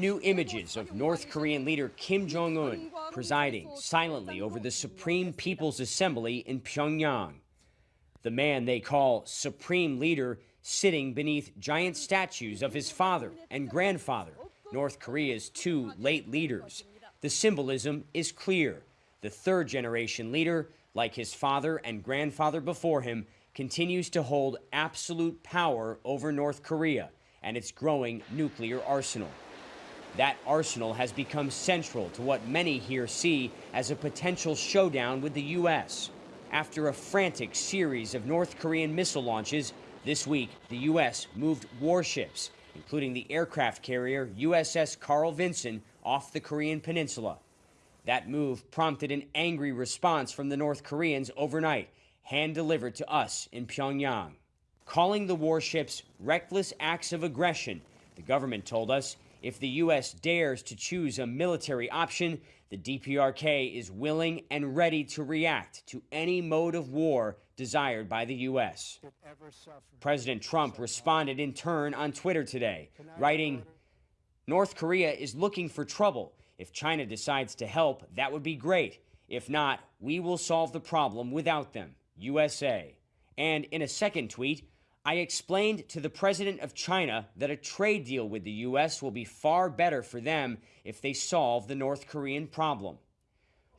New images of North Korean leader Kim Jong un presiding silently over the Supreme People's Assembly in Pyongyang. The man they call Supreme Leader sitting beneath giant statues of his father and grandfather, North Korea's two late leaders. The symbolism is clear. The third generation leader, like his father and grandfather before him, continues to hold absolute power over North Korea and its growing nuclear arsenal. That arsenal has become central to what many here see as a potential showdown with the U.S. After a frantic series of North Korean missile launches, this week the U.S. moved warships, including the aircraft carrier USS Carl Vinson, off the Korean peninsula. That move prompted an angry response from the North Koreans overnight, hand delivered to us in Pyongyang. Calling the warships reckless acts of aggression, the government told us if the U.S. dares to choose a military option, the DPRK is willing and ready to react to any mode of war desired by the U.S. President Trump responded in turn on Twitter today, writing, North Korea is looking for trouble. If China decides to help, that would be great. If not, we will solve the problem without them. USA. And in a second tweet, I explained to the president of China that a trade deal with the U.S. will be far better for them if they solve the North Korean problem.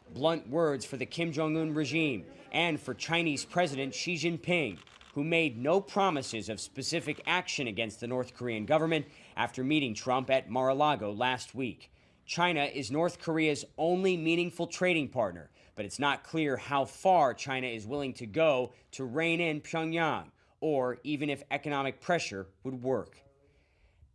Blunt words for the Kim Jong un regime and for Chinese President Xi Jinping, who made no promises of specific action against the North Korean government after meeting Trump at Mar a Lago last week. China is North Korea's only meaningful trading partner, but it's not clear how far China is willing to go to rein in Pyongyang or even if economic pressure would work.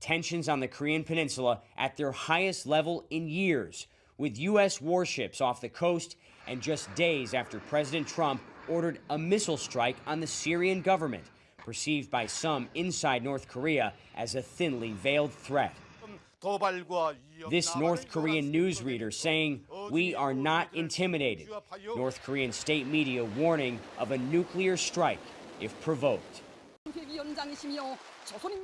Tensions on the Korean Peninsula at their highest level in years, with U.S. warships off the coast and just days after President Trump ordered a missile strike on the Syrian government, perceived by some inside North Korea as a thinly veiled threat. This North Korean newsreader saying, We are not intimidated. North Korean state media warning of a nuclear strike if provoked.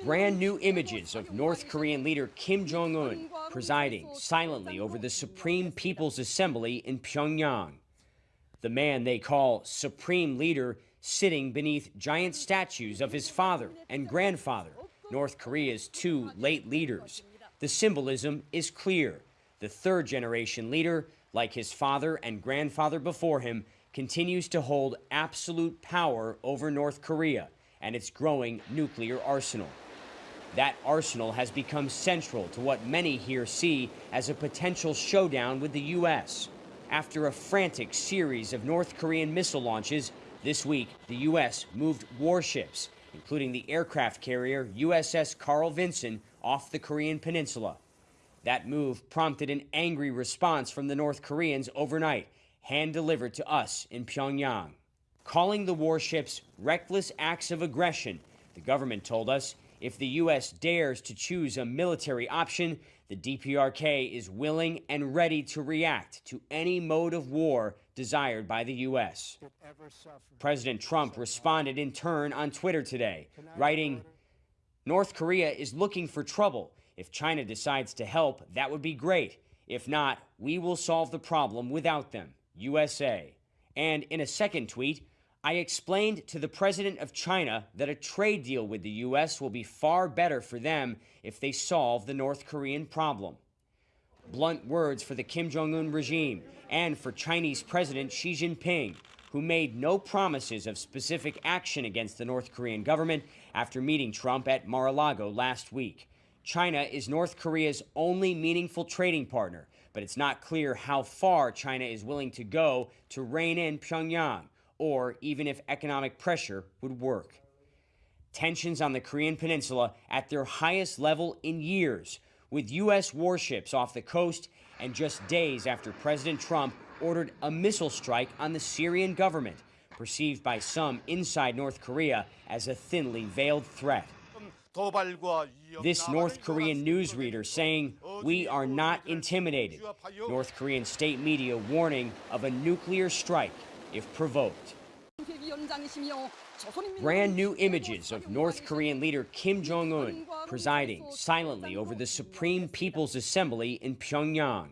Brand new images of North Korean leader Kim Jong un presiding silently over the Supreme People's Assembly in Pyongyang. The man they call Supreme Leader sitting beneath giant statues of his father and grandfather, North Korea's two late leaders. The symbolism is clear. The third generation leader, like his father and grandfather before him, continues to hold absolute power over North Korea and its growing nuclear arsenal. That arsenal has become central to what many here see as a potential showdown with the U.S. After a frantic series of North Korean missile launches, this week the U.S. moved warships, including the aircraft carrier USS Carl Vinson, off the Korean peninsula. That move prompted an angry response from the North Koreans overnight hand delivered to us in Pyongyang. Calling the warships reckless acts of aggression, the government told us if the U.S. dares to choose a military option, the DPRK is willing and ready to react to any mode of war desired by the U.S. President Trump responded in turn on Twitter today, writing, North Korea is looking for trouble. If China decides to help, that would be great. If not, we will solve the problem without them. USA. And in a second tweet, I explained to the president of China that a trade deal with the U.S. will be far better for them if they solve the North Korean problem. Blunt words for the Kim Jong un regime and for Chinese President Xi Jinping, who made no promises of specific action against the North Korean government after meeting Trump at Mar a Lago last week. China is North Korea's only meaningful trading partner, but it's not clear how far China is willing to go to rein in Pyongyang, or even if economic pressure would work. Tensions on the Korean Peninsula at their highest level in years, with U.S. warships off the coast and just days after President Trump ordered a missile strike on the Syrian government, perceived by some inside North Korea as a thinly veiled threat. This North Korean newsreader saying, We are not intimidated. North Korean state media warning of a nuclear strike if provoked. Brand new images of North Korean leader Kim Jong un presiding silently over the Supreme People's Assembly in Pyongyang.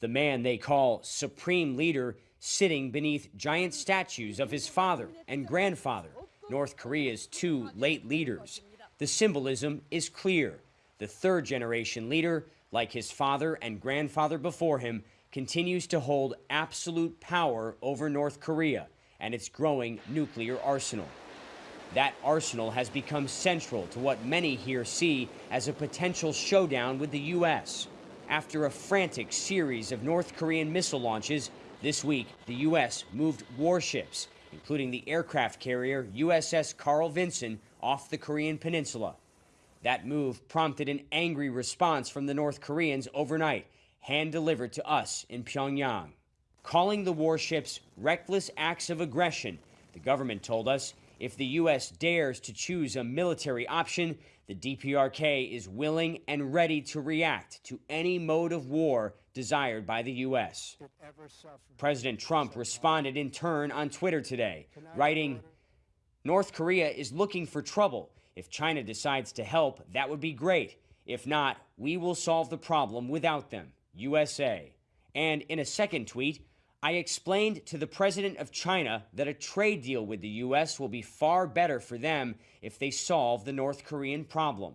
The man they call Supreme Leader sitting beneath giant statues of his father and grandfather, North Korea's two late leaders. The symbolism is clear. The third generation leader, like his father and grandfather before him, continues to hold absolute power over North Korea and its growing nuclear arsenal. That arsenal has become central to what many here see as a potential showdown with the U.S. After a frantic series of North Korean missile launches, this week the U.S. moved warships, including the aircraft carrier USS Carl Vinson, off the Korean peninsula. That move prompted an angry response from the North Koreans overnight, hand delivered to us in Pyongyang. Calling the warships reckless acts of aggression, the government told us if the U.S. dares to choose a military option, the DPRK is willing and ready to react to any mode of war desired by the U.S. President Trump responded in turn on Twitter today, writing, North Korea is looking for trouble. If China decides to help, that would be great. If not, we will solve the problem without them. USA. And in a second tweet, I explained to the president of China that a trade deal with the U.S. will be far better for them if they solve the North Korean problem.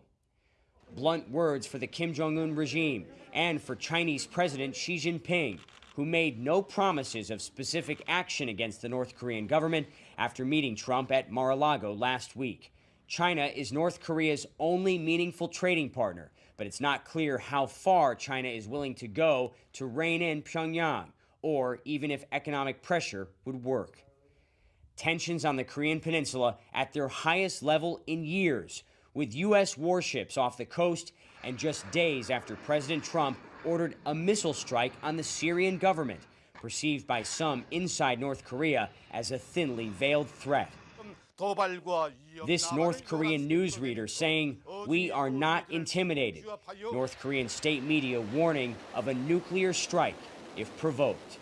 Blunt words for the Kim Jong un regime and for Chinese President Xi Jinping, who made no promises of specific action against the North Korean government after meeting Trump at Mar a Lago last week. China is North Korea's only meaningful trading partner, but it's not clear how far China is willing to go to rein in Pyongyang or even if economic pressure would work. Tensions on the Korean Peninsula at their highest level in years, with U.S. warships off the coast and just days after President Trump ordered a missile strike on the Syrian government, perceived by some inside North Korea as a thinly veiled threat. This North Korean newsreader saying, We are not intimidated. North Korean state media warning of a nuclear strike if provoked.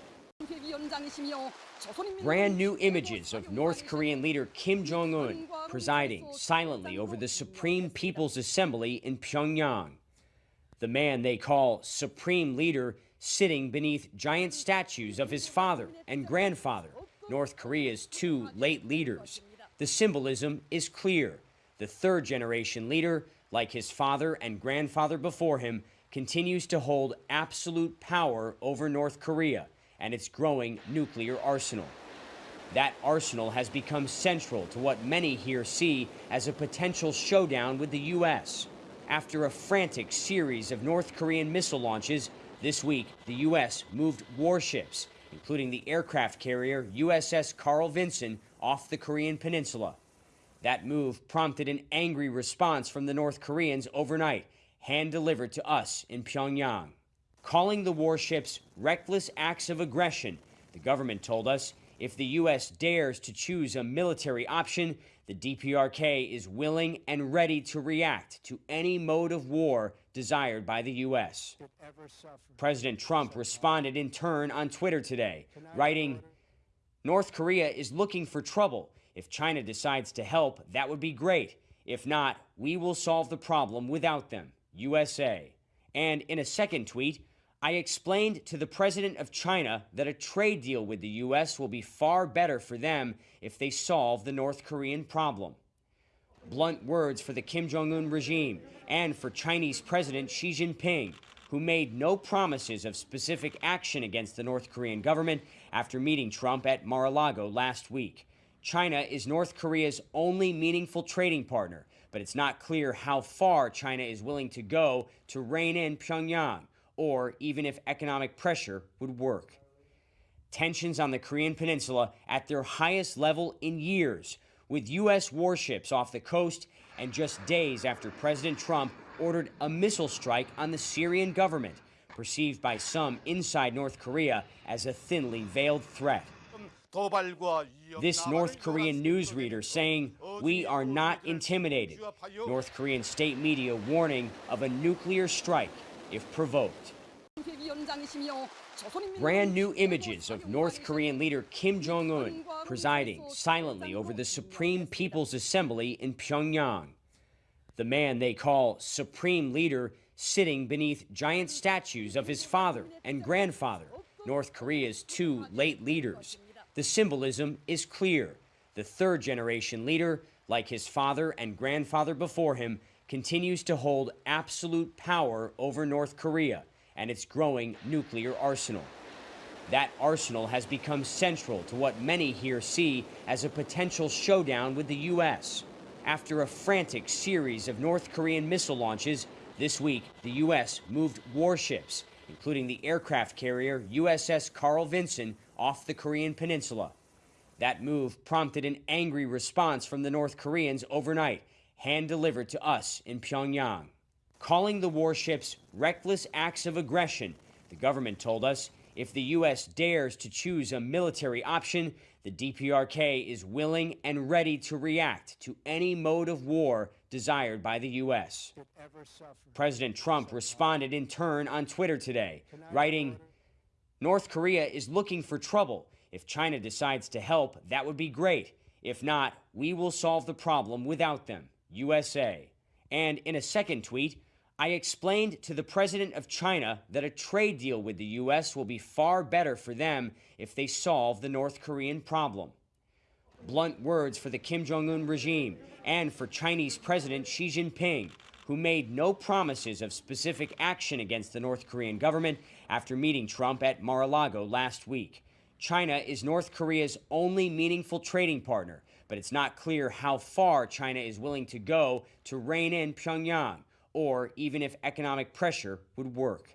Brand new images of North Korean leader Kim Jong un presiding silently over the Supreme People's Assembly in Pyongyang. The man they call Supreme Leader sitting beneath giant statues of his father and grandfather, North Korea's two late leaders. The symbolism is clear. The third generation leader, like his father and grandfather before him, continues to hold absolute power over North Korea and its growing nuclear arsenal. That arsenal has become central to what many here see as a potential showdown with the U.S. After a frantic series of North Korean missile launches, this week the U.S. moved warships, including the aircraft carrier USS Carl Vinson, off the Korean peninsula. That move prompted an angry response from the North Koreans overnight, hand delivered to us in Pyongyang. Calling the warships reckless acts of aggression, the government told us if the U.S. dares to choose a military option, the DPRK is willing and ready to react to any mode of war desired by the U.S. President Trump responded in turn on Twitter today, writing, North Korea is looking for trouble. If China decides to help, that would be great. If not, we will solve the problem without them. USA. And in a second tweet, I explained to the president of China that a trade deal with the U.S. will be far better for them if they solve the North Korean problem. Blunt words for the Kim Jong un regime and for Chinese President Xi Jinping, who made no promises of specific action against the North Korean government after meeting Trump at Mar a Lago last week. China is North Korea's only meaningful trading partner, but it's not clear how far China is willing to go to rein in Pyongyang, or even if economic pressure would work. Tensions on the Korean Peninsula at their highest level in years, with U.S. warships off the coast and just days after President Trump ordered a missile strike on the Syrian government, perceived by some inside North Korea as a thinly veiled threat. This North Korean newsreader saying, We are not intimidated. North Korean state media warning of a nuclear strike if provoked. Brand new images of North Korean leader Kim Jong un presiding silently over the Supreme People's Assembly in Pyongyang. The man they call Supreme Leader sitting beneath giant statues of his father and grandfather, North Korea's two late leaders. The symbolism is clear. The third generation leader, like his father and grandfather before him, continues to hold absolute power over North Korea and its growing nuclear arsenal. That arsenal has become central to what many here see as a potential showdown with the U.S. After a frantic series of North Korean missile launches, this week the U.S. moved warships, including the aircraft carrier USS Carl Vinson, off the Korean peninsula. That move prompted an angry response from the North Koreans overnight, hand delivered to us in Pyongyang. Calling the warships reckless acts of aggression, the government told us if the U.S. dares to choose a military option, the DPRK is willing and ready to react to any mode of war desired by the U.S. President Trump responded in turn on Twitter today, writing, North Korea is looking for trouble. If China decides to help, that would be great. If not, we will solve the problem without them. USA. And in a second tweet, I explained to the president of China that a trade deal with the U.S. will be far better for them if they solve the North Korean problem. Blunt words for the Kim Jong un regime and for Chinese President Xi Jinping, who made no promises of specific action against the North Korean government after meeting Trump at Mar a Lago last week. China is North Korea's only meaningful trading partner, but it's not clear how far China is willing to go to rein in Pyongyang or even if economic pressure would work.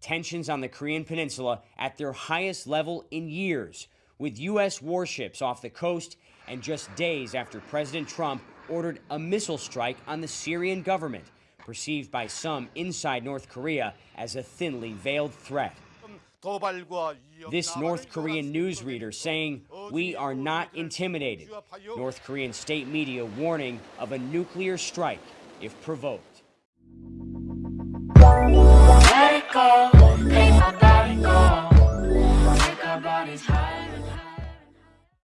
Tensions on the Korean Peninsula at their highest level in years, with U.S. warships off the coast and just days after President Trump ordered a missile strike on the Syrian government, perceived by some inside North Korea as a thinly veiled threat. This North Korean newsreader saying, We are not intimidated. North Korean state media warning of a nuclear strike if provoked. Let it go, make my body go. Make our bodies higher